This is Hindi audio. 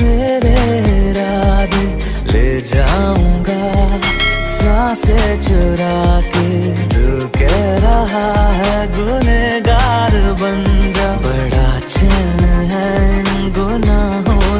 मेरे राधे ले जाऊँगा सांसे चुरा के तू कह रहा है गुनेगार बन